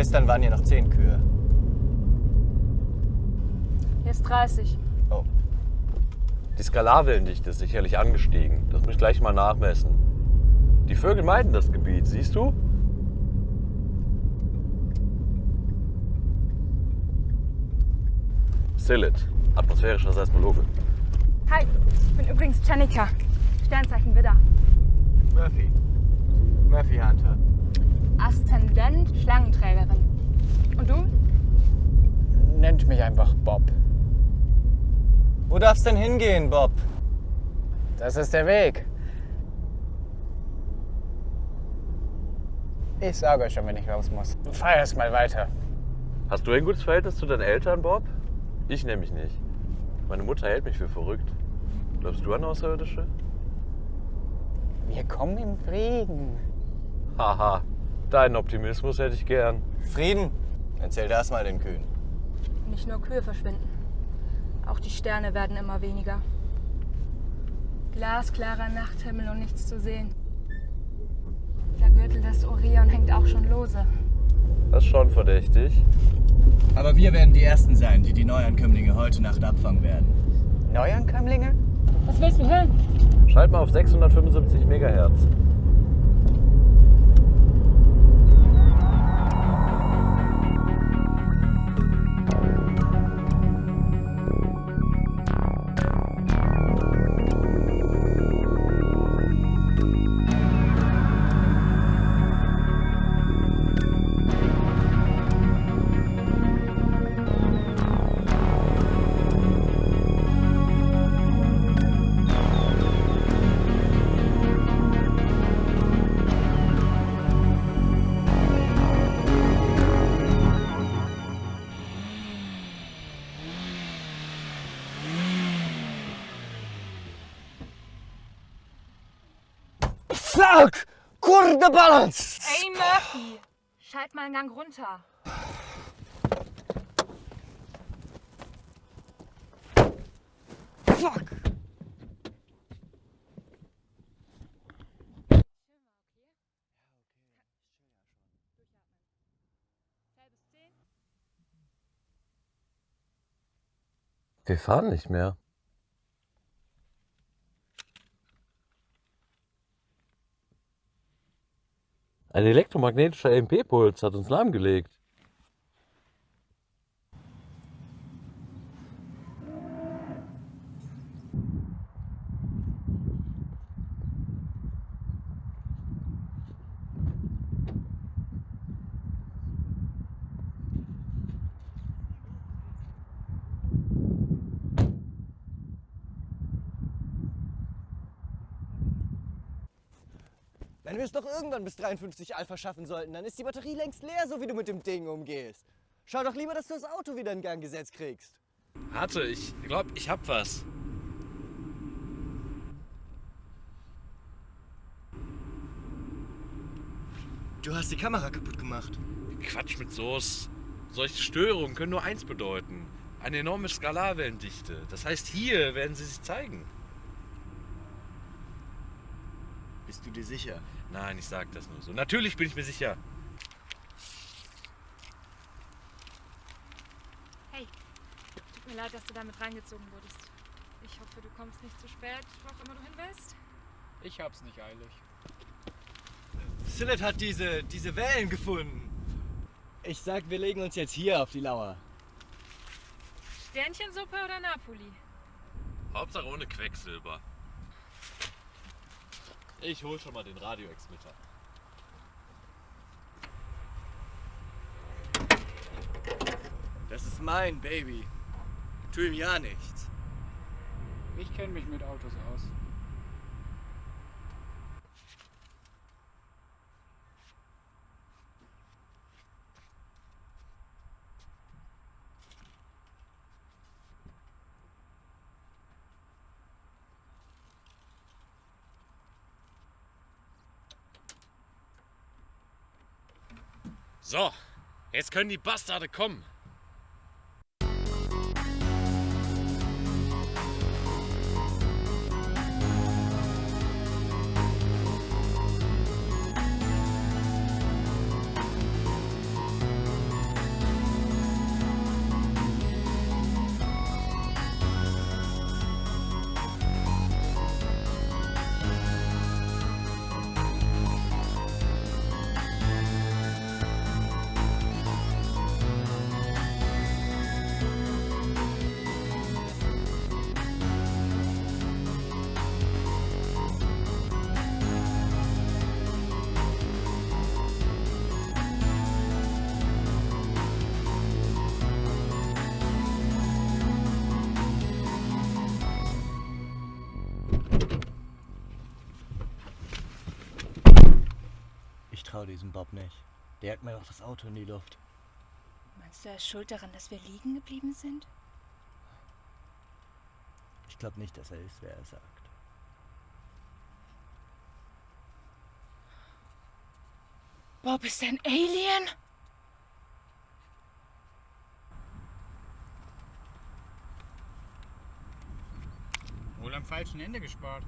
Gestern waren hier noch 10 Kühe. Hier ist 30. Oh. Die Skalarwellendichte ist sicherlich angestiegen. Das muss ich gleich mal nachmessen. Die Vögel meiden das Gebiet, siehst du? Silit, atmosphärischer Seismologe. Hi, ich bin übrigens Janika. Sternzeichen Widder. Murphy. Murphy Hunter. Aszendent Schlangenträgerin. Und du? Nennt mich einfach Bob. Wo darf's denn hingehen, Bob? Das ist der Weg. Ich sage euch schon, wenn ich raus muss. Fahr erst mal weiter. Hast du ein gutes Verhältnis zu deinen Eltern, Bob? Ich nämlich nicht. Meine Mutter hält mich für verrückt. Glaubst du an Außerirdische? Wir kommen im Frieden. Haha, deinen Optimismus hätte ich gern. Frieden? Erzähl das mal den Kühen. Nicht nur Kühe verschwinden. Auch die Sterne werden immer weniger. Glasklarer Nachthimmel und nichts zu sehen. Der Gürtel des Orion hängt auch schon lose. Das ist schon verdächtig. Aber wir werden die Ersten sein, die die Neuankömmlinge heute Nacht abfangen werden. Neuankömmlinge? Was willst du hören? Schalt mal auf 675 Megahertz. Fuck! Kurde Balance! Ey, Murphy! Schalt mal einen Gang runter. Fuck! Wir fahren nicht mehr. Ein elektromagnetischer EMP-Puls hat uns lahmgelegt. Wenn wir es doch irgendwann bis 53 Alpha schaffen sollten, dann ist die Batterie längst leer, so wie du mit dem Ding umgehst. Schau doch lieber, dass du das Auto wieder in Gang gesetzt kriegst. Warte, ich glaube, ich hab was. Du hast die Kamera kaputt gemacht. Quatsch mit Soße. Solche Störungen können nur eins bedeuten. Eine enorme Skalarwellendichte. Das heißt, hier werden sie sich zeigen. Bist du dir sicher? Nein, ich sag das nur so. Natürlich bin ich mir sicher. Hey, tut mir leid, dass du damit reingezogen wurdest. Ich hoffe, du kommst nicht zu spät, wo auch immer du hin willst. Ich hab's nicht eilig. Sillet hat diese, diese Wellen gefunden. Ich sag, wir legen uns jetzt hier auf die Lauer. Sternchensuppe oder Napoli? Hauptsache ohne Quecksilber. Ich hol schon mal den Radioexmitter. Das ist mein Baby. Tu ihm ja nichts. Ich kenne mich mit Autos aus. So, jetzt können die Bastarde kommen. Vertraue diesem Bob nicht. Der hat mir doch das Auto in die Luft. Meinst du, er ist schuld daran, dass wir liegen geblieben sind? Ich glaube nicht, dass er ist, wer er sagt. Bob ist ein Alien? Wohl am falschen Ende gespart.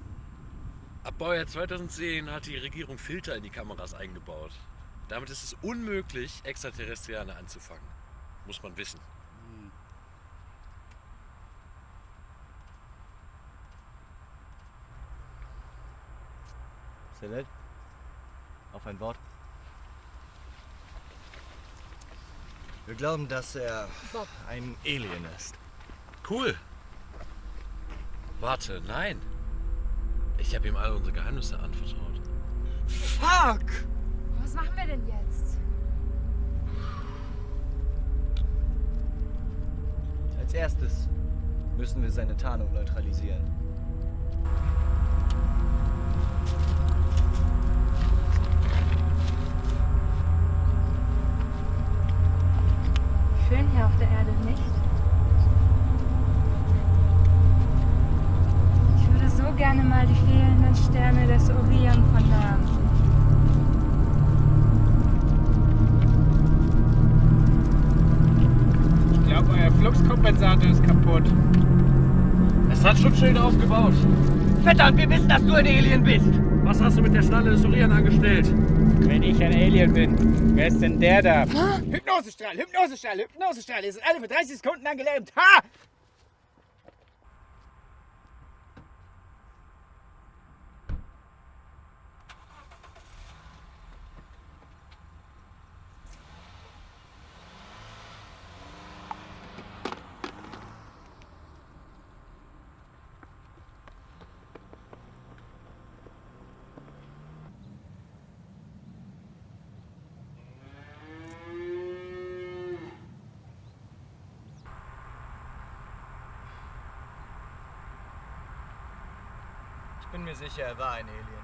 Ab Baujahr 2010 hat die Regierung Filter in die Kameras eingebaut. Damit ist es unmöglich, Extraterrestriane anzufangen. Muss man wissen. Celeste? Auf ein Wort. Wir glauben, dass er ein Alien ist. Cool. Warte, nein. Ich habe ihm all unsere Geheimnisse anvertraut. Fuck! Was machen wir denn jetzt? Als erstes müssen wir seine Tarnung neutralisieren. Schön hier auf der Erde, nicht? Sterne des Orion von nahem. Ich glaube, euer Fluxkompensator ist kaputt. Es hat Schutzschilde aufgebaut. Verdammt, wir wissen, dass du ein Alien bist! Was hast du mit der Schnalle des Orion angestellt? Wenn ich ein Alien bin, wer ist denn der da? Hypnosestrahl, Hypnosestrahl, Hypnosestrahl. Ihr seid alle für 30 Sekunden lang gelähmt. Ha! Ich bin mir sicher, er war ein Alien.